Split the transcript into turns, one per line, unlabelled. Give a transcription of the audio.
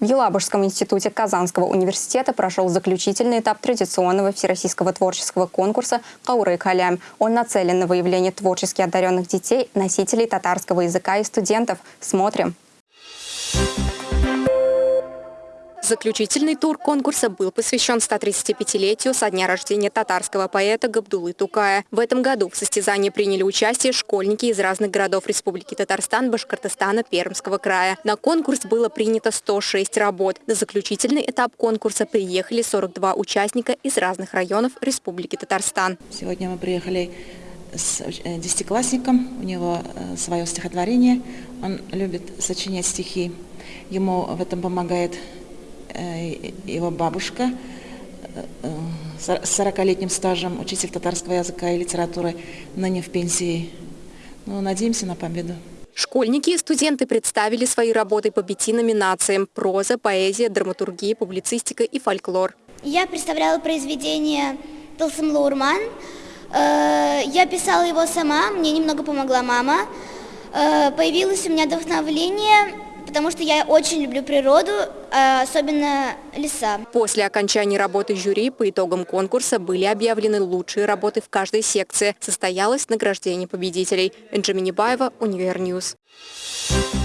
В Елабужском институте Казанского университета прошел заключительный этап традиционного всероссийского творческого конкурса «Кауры Калям». Он нацелен на выявление творчески одаренных детей, носителей татарского языка и студентов. Смотрим. Заключительный тур конкурса был посвящен 135-летию со дня рождения татарского поэта Габдулы Тукая. В этом году в состязании приняли участие школьники из разных городов Республики Татарстан, Башкортостана, Пермского края. На конкурс было принято 106 работ. На заключительный этап конкурса приехали 42 участника из разных районов Республики Татарстан.
Сегодня мы приехали с э, десятиклассником, у него э, свое стихотворение, он любит сочинять стихи. Ему в этом помогает его бабушка э, с 40-летним стажем, учитель татарского языка и литературы, ныне в пенсии. Ну, надеемся на победу.
Школьники и студенты представили свои работы по пяти номинациям – проза, поэзия, драматургия, публицистика и фольклор.
Я представляла произведение Тылсымлы урман. Э, я писала его сама, мне немного помогла мама. Появилось у меня вдохновление потому что я очень люблю природу, а особенно леса.
После окончания работы жюри по итогам конкурса были объявлены лучшие работы в каждой секции. Состоялось награждение победителей. Энджи Минибаева, Univer News. Thank.